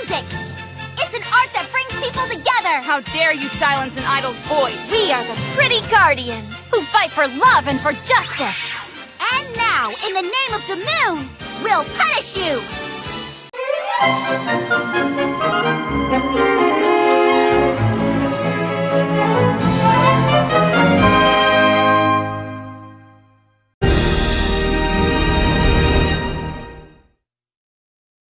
music. It's an art that brings people together. How dare you silence an idol's voice? We are the Pretty Guardians. Who fight for love and for justice. And now, in the name of the moon, we'll punish you.